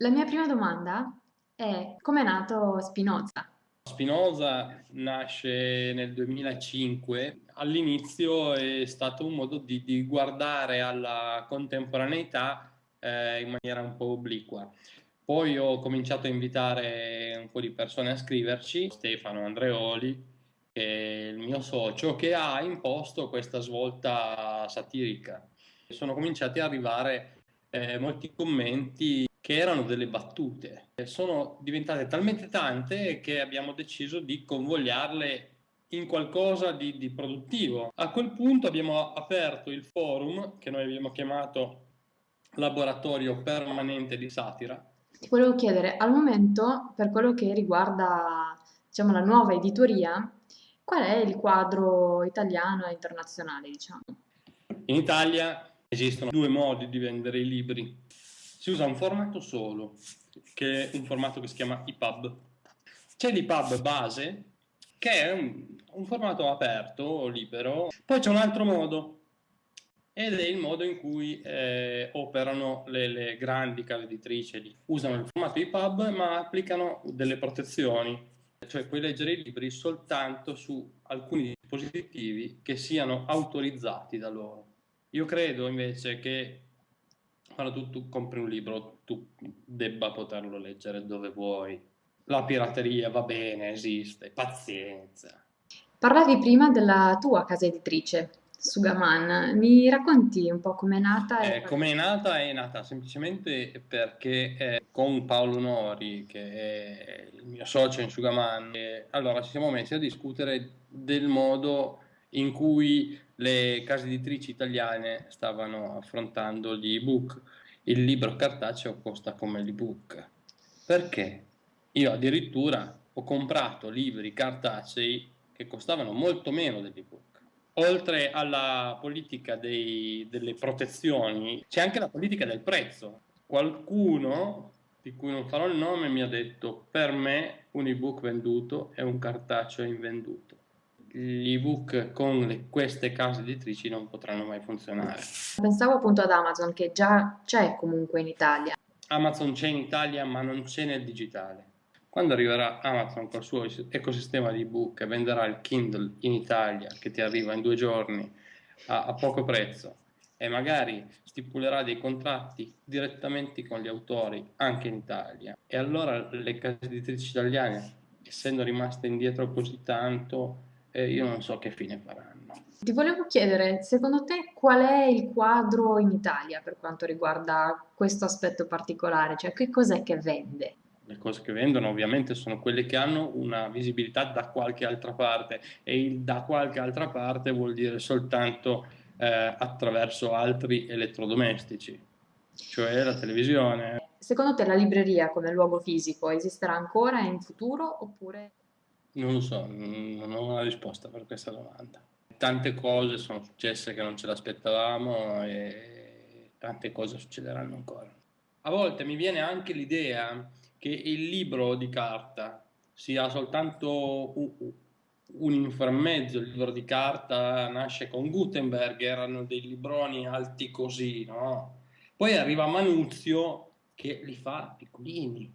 La mia prima domanda è come è nato Spinoza? Spinoza nasce nel 2005, all'inizio è stato un modo di, di guardare alla contemporaneità eh, in maniera un po' obliqua. Poi ho cominciato a invitare un po' di persone a scriverci, Stefano Andreoli, che è il mio socio, che ha imposto questa svolta satirica. Sono cominciati ad arrivare eh, molti commenti che erano delle battute. Sono diventate talmente tante che abbiamo deciso di convogliarle in qualcosa di, di, produttivo. A quel punto abbiamo aperto il forum che noi abbiamo chiamato Laboratorio Permanente di Satira. Ti volevo chiedere, al momento, per quello che riguarda diciamo, la nuova editoria, qual è il quadro italiano e internazionale? Diciamo? In Italia esistono due modi di vendere i libri si usa un formato solo, che è un formato che si chiama EPUB. C'è l'EPUB base, che è un, un formato aperto, libero. Poi c'è un altro modo, ed è il modo in cui eh, operano le, le, grandi case editrici. Usano il formato EPUB ma applicano delle protezioni, cioè puoi leggere i libri soltanto su alcuni dispositivi che siano autorizzati da loro. Io credo invece che quando tu, tu compri un libro tu debba poterlo leggere dove vuoi. La pirateria va bene, esiste, pazienza. Parlavi prima della tua casa editrice, Sugaman. Mi racconti un po' com'è nata? Eh, com'è nata? È nata semplicemente perché eh, con Paolo Nori, che è il mio socio in Sugaman, eh, allora ci siamo messi a discutere del modo in cui le case editrici italiane stavano affrontando gli ebook. Il libro cartaceo costa come l'ebook. Perché? Io addirittura ho comprato libri cartacei che costavano molto meno dell'ebook. Oltre alla politica dei, delle protezioni, c'è anche la politica del prezzo. Qualcuno, di cui non farò il nome, mi ha detto per me un ebook venduto è un cartaceo invenduto gli ebook con le, queste case editrici non potranno mai funzionare. Pensavo appunto ad Amazon che già c'è comunque in Italia. Amazon c'è in Italia ma non c'è nel digitale. Quando arriverà Amazon col suo ecosistema di ebook e venderà il Kindle in Italia che ti arriva in due giorni a, a poco prezzo e magari stipulerà dei contratti direttamente con gli autori anche in Italia e allora le case editrici italiane essendo rimaste indietro così tanto eh, io non so che fine faranno. Ti volevo chiedere, secondo te qual è il quadro in Italia per quanto riguarda questo aspetto particolare? Cioè che cos'è che vende? Le cose che vendono ovviamente sono quelle che hanno una visibilità da qualche altra parte e il da qualche altra parte vuol dire soltanto eh, attraverso altri elettrodomestici, cioè la televisione. Secondo te la libreria come luogo fisico esisterà ancora in futuro oppure non lo so, non ho una risposta per questa domanda. Tante cose sono successe che non ce l'aspettavamo e tante cose succederanno ancora. A volte mi viene anche l'idea che il libro di carta sia soltanto un inframmezzo, il libro di carta nasce con Gutenberg, erano dei libroni alti così, no? Poi arriva Manuzio che li fa piccolini.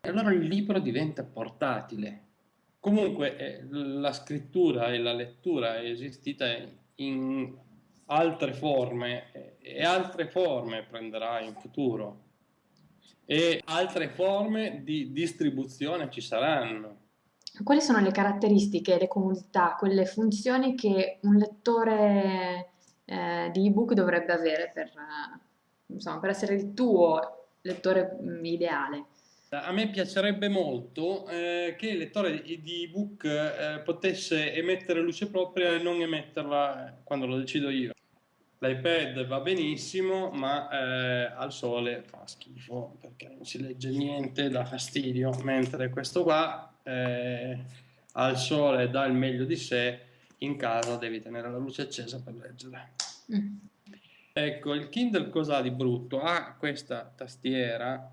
E allora il libro diventa portatile, Comunque eh, la scrittura e la lettura è esistita in altre forme eh, e altre forme prenderà in futuro e altre forme di distribuzione ci saranno. Quali sono le caratteristiche, le comodità, quelle funzioni che un lettore eh, di ebook dovrebbe avere per, insomma, per essere il tuo lettore mm, ideale? A me piacerebbe molto eh, che il lettore di ebook eh, potesse emettere luce propria e non emetterla quando lo decido io. L'iPad va benissimo, ma eh, al sole fa schifo perché non si legge niente, dà fastidio, mentre questo qua eh, al sole dà il meglio di sé, in casa devi tenere la luce accesa per leggere. Mm. Ecco, il Kindle cosa ha di brutto? Ha questa tastiera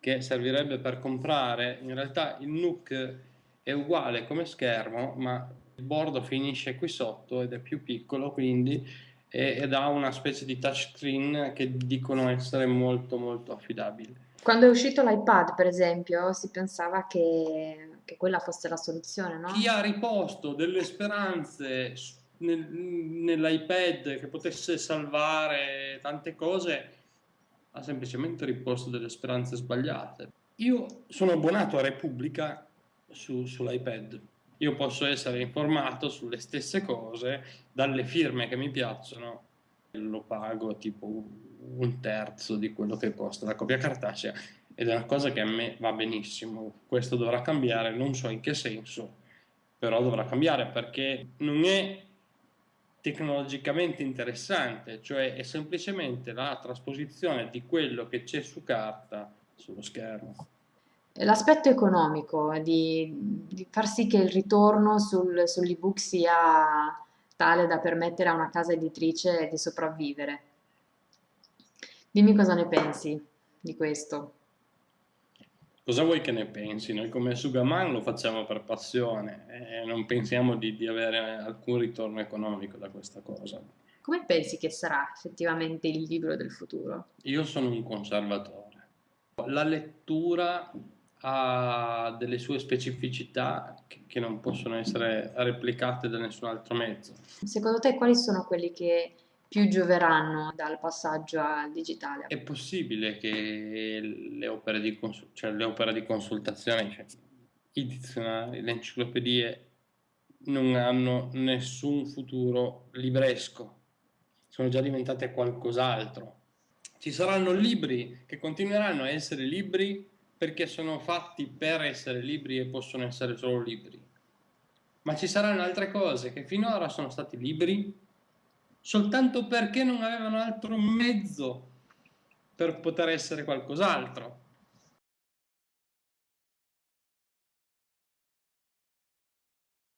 che servirebbe per comprare, in realtà il NUC è uguale come schermo, ma il bordo finisce qui sotto ed è più piccolo quindi ed ha una specie di touchscreen che dicono essere molto molto affidabile. Quando è uscito l'iPad, per esempio, si pensava che, che quella fosse la soluzione, Chi no? ha riposto delle speranze nel- nell'iPad che potesse salvare tante cose, ha semplicemente riposto delle speranze sbagliate. Io sono abbonato a Repubblica su- sull'iPad. Io posso essere informato sulle stesse cose dalle firme che mi piacciono. Lo pago tipo un terzo di quello che costa la copia cartacea ed è una cosa che a me va benissimo. Questo dovrà cambiare, non so in che senso, però dovrà cambiare perché non è tecnologicamente interessante, cioè è semplicemente la trasposizione di quello che c'è su carta sullo schermo. L'aspetto economico di, di far sì che il ritorno sul- sull'ebook sia tale da permettere a una casa editrice di sopravvivere. Dimmi cosa ne pensi di questo. Cosa vuoi che ne pensi? Noi come Sugaman lo facciamo per passione e non pensiamo di, di avere alcun ritorno economico da questa cosa. Come pensi che sarà effettivamente il libro del futuro? Io sono un conservatore. La lettura ha delle sue specificità che, che non possono essere replicate da nessun altro mezzo. Secondo te quali sono quelli che più gioveranno dal passaggio al digitale? È possibile che le opere di, cons- cioè le opere di consultazione, cioè i dizionari, le enciclopedie, non hanno nessun futuro libresco, sono già diventate qualcos'altro. Ci saranno libri che continueranno a essere libri perché sono fatti per essere libri e possono essere solo libri. Ma ci saranno altre cose che finora sono stati libri soltanto perché non avevano altro mezzo per poter essere qualcos'altro.